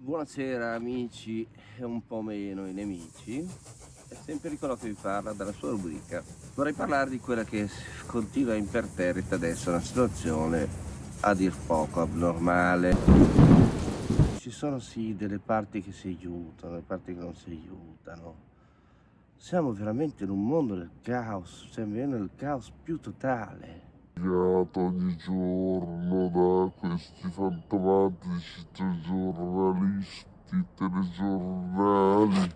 Buonasera amici e un po' meno i nemici, è sempre Nicolò che vi parla dalla sua rubrica. Vorrei parlare di quella che continua imperterrita adesso, una situazione a dir poco abnormale. Ci sono sì delle parti che si aiutano, delle parti che non si aiutano. Siamo veramente in un mondo del caos, siamo nel caos più totale ogni giorno da questi fantomatici giornalisti, telegiornali.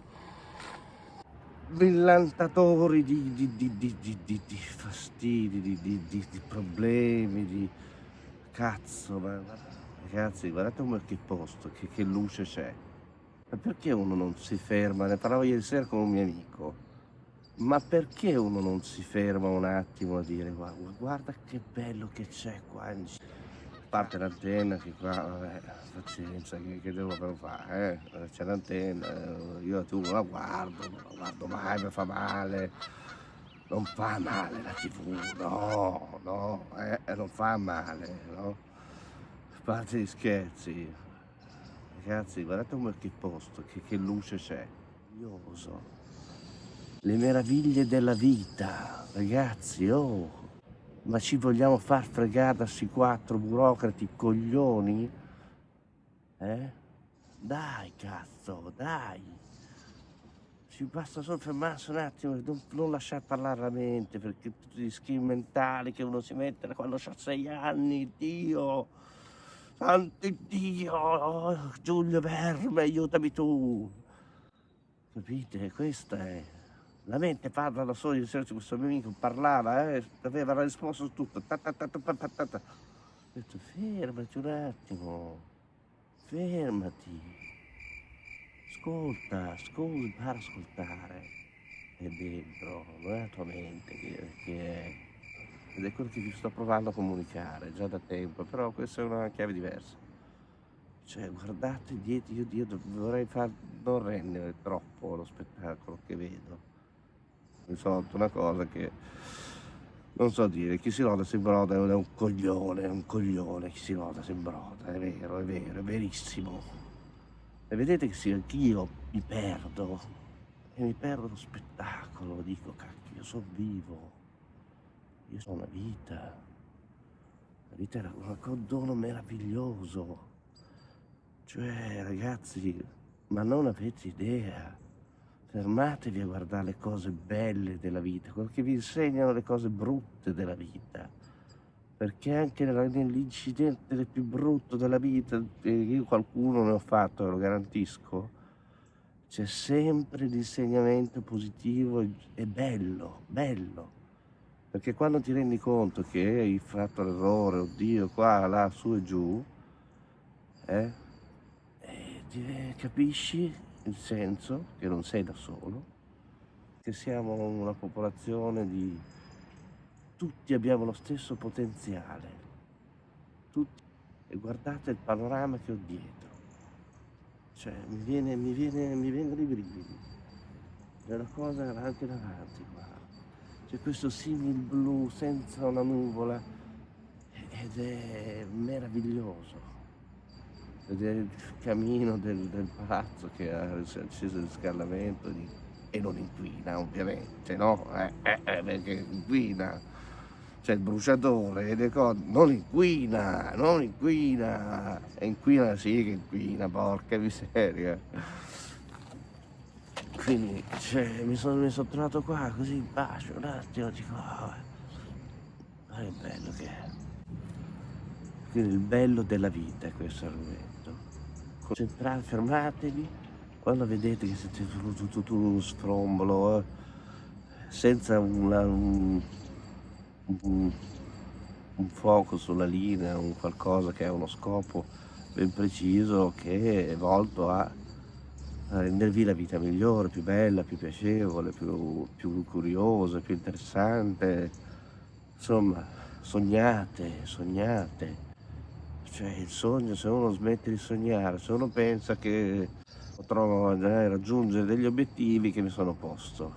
Millantatori di, di, di, di, fastidi, di, problemi, di cazzo, ma, ragazzi guardate come che posto, che, che luce c'è. Ma perché uno non si ferma? Ne parlavo ieri sera con un mio amico ma perché uno non si ferma un attimo a dire guarda, guarda che bello che c'è qua a parte l'antenna che qua vabbè pazienza che, che devo però fare eh? c'è l'antenna eh, io tu la guardo non la guardo mai mi fa male. Non fa male la tv no no eh, non fa male no? Parte gli scherzi. Ragazzi guardate come che posto che, che luce c'è. Io oso le meraviglie della vita, ragazzi, oh, ma ci vogliamo far fregare da questi quattro burocrati coglioni? Eh? Dai, cazzo, dai! Ci basta solo fermarsi un attimo, non, non lasciare parlare la mente, perché tutti gli schemi mentali che uno si mette da quando ha sei anni, Dio! Santo Dio! Giulio Verme, aiutami tu! Capite? Questa è... La mente parla da sola, ieri questo mio amico parlava, eh, aveva la risposta su tutto. Ta ta ta Ho detto fermati un attimo, fermati, ascolta, ascolta, impara a ascoltare. È dentro, non è la tua mente che, che è. Ed è quello che vi sto provando a comunicare già da tempo, però questa è una chiave diversa. Cioè, guardate dietro, io, io vorrei far non rendere troppo lo spettacolo che vedo detto una cosa che non so dire, chi si loda si broda è un coglione, è un coglione, chi si loda si broda, è vero, è vero, è verissimo. E vedete che sì, anch'io mi perdo, e mi perdo lo spettacolo, dico cacchio, io sono vivo, io sono una vita, la vita è un condono meraviglioso, cioè ragazzi, ma non avete idea, Fermatevi a guardare le cose belle della vita, quello che vi insegnano le cose brutte della vita. Perché anche nell'incidente più brutto della vita, io qualcuno ne ho fatto, lo garantisco, c'è sempre l'insegnamento positivo e bello, bello. Perché quando ti rendi conto che hai fatto l'errore, oddio, qua, là, su e giù, eh, eh, capisci il senso che non sei da solo, che siamo una popolazione di... tutti abbiamo lo stesso potenziale, tutti, e guardate il panorama che ho dietro, cioè mi, viene, mi, viene, mi vengono i brividi, è una cosa anche davanti qua, c'è questo simil blu senza una nuvola ed è meraviglioso vedere il camino del, del palazzo che ha acceso il riscaldamento di, e non inquina ovviamente, no? Eh, eh, eh, perché inquina, c'è il bruciatore e le cose, non inquina, non inquina, e inquina sì che inquina, porca miseria. Quindi cioè, mi, sono, mi sono trovato qua così in pace un attimo, dico, oh, ma che bello che è. Quindi il bello della vita è questo argomento concentrate, fermatevi, quando vedete che siete tutto, tutto uno sfrombolo, eh, senza una, un, un, un fuoco sulla linea, un qualcosa che ha uno scopo ben preciso che è volto a rendervi la vita migliore, più bella, più piacevole, più, più curiosa, più interessante. Insomma, sognate, sognate. Cioè il sogno, se uno smette di sognare, se uno pensa che potrò eh, raggiungere degli obiettivi che mi sono posto.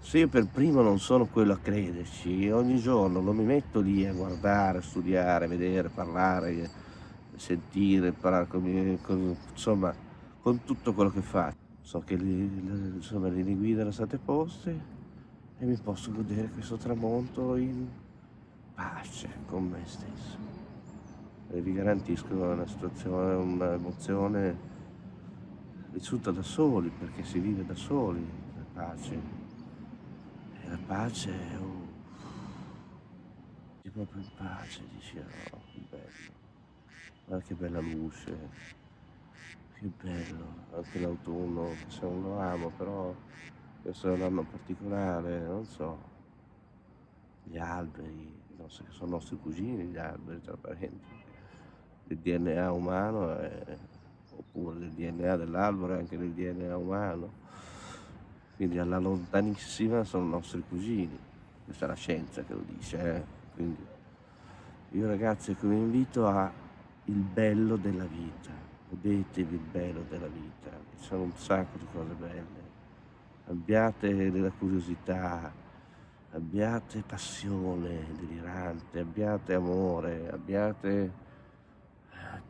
Se io per primo non sono quello a crederci, ogni giorno non mi metto lì a guardare, studiare, vedere, parlare, sentire, parlare con, con- insomma, con tutto quello che faccio. So che le- insomma, le linee guida erano state poste e mi posso godere questo tramonto in pace con me stesso. Vi garantisco una situazione, un'emozione vissuta da soli, perché si vive da soli, la pace. E la pace è. Sei proprio in pace, dici, oh, che bello. Guarda che bella luce, che bello, anche l'autunno, che se non lo amo, però questo è un anno particolare, non so, gli alberi, non so che sono nostri cugini gli alberi, tra parentesi, il DNA umano è- oppure il DNA dell'albero è anche il DNA umano, quindi alla lontanissima sono nostri cugini, questa è la scienza che lo dice, eh? quindi io ragazzi vi invito a il bello della vita, godetevi il bello della vita, ci sono un sacco di cose belle, abbiate della curiosità, abbiate passione delirante, abbiate amore, abbiate eh,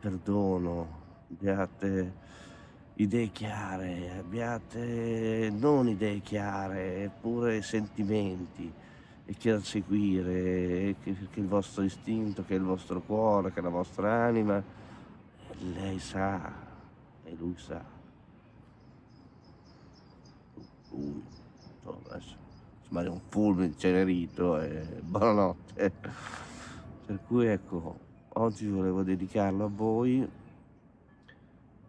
perdono, abbiate idee chiare, abbiate non idee chiare, eppure sentimenti e che da seguire, che, il vostro istinto, che il vostro cuore, che la vostra anima, lei sa e lui sa. Lui, insomma, sembra un fulmine incenerito e buonanotte. Per cui ecco, oggi volevo dedicarlo a voi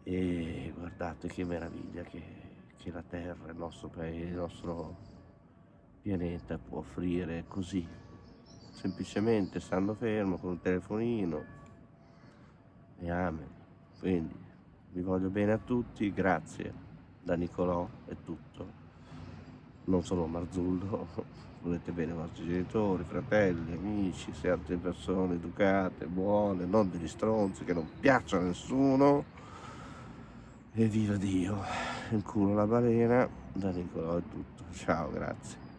e guardate che meraviglia che, che la Terra, il nostro paese, il nostro pianeta può offrire così, semplicemente stando fermo con un telefonino e amen. Quindi vi voglio bene a tutti, grazie. Da Nicolò è tutto. Non sono Marzullo, volete bene i vostri genitori, fratelli, amici, siate persone educate, buone, non degli stronzi che non piacciono a nessuno. E viva Dio! Il culo alla balena, da Nicolò è tutto. Ciao, grazie.